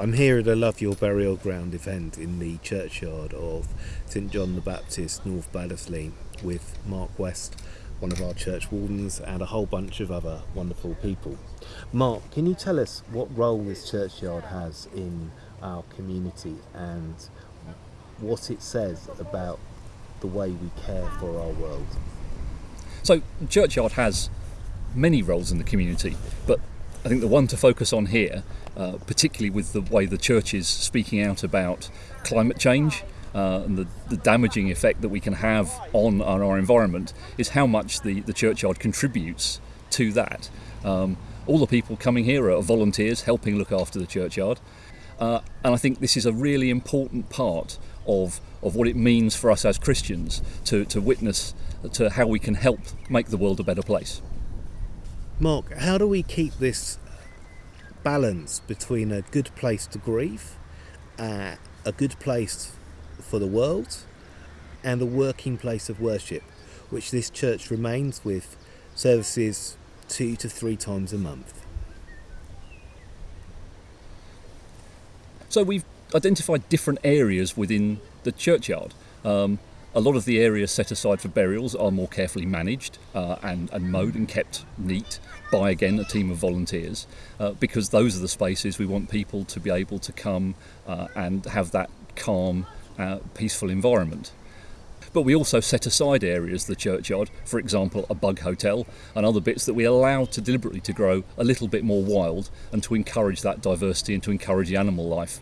I'm here at a Love Your Burial Ground event in the churchyard of St John the Baptist, North Baddesley, with Mark West, one of our church wardens, and a whole bunch of other wonderful people. Mark, can you tell us what role this churchyard has in our community and what it says about the way we care for our world? So, churchyard has many roles in the community, but I think the one to focus on here, uh, particularly with the way the church is speaking out about climate change uh, and the, the, damaging effect that we can have on, on, our environment, is how much the, the churchyard contributes to that. Um, all the people coming here are volunteers helping look after the churchyard. Uh, and I think this is a really important part of, of what it means for us as Christians to, to witness to how we can help make the world a better place. Mark, how do we keep this balance between a good place to grieve, uh, a good place for the world, and a working place of worship, which this church remains with services two to three times a month? So we've identified different areas within the churchyard. Um, a lot of the areas set aside for burials are more carefully managed uh, and, and mowed and kept neat by, again, a team of volunteers uh, because those are the spaces we want people to be able to come uh, and have that calm, uh, peaceful environment. But we also set aside areas, the churchyard, for example, a bug hotel, and other bits that we allow to deliberately to grow a little bit more wild and to encourage that diversity and to encourage the animal life.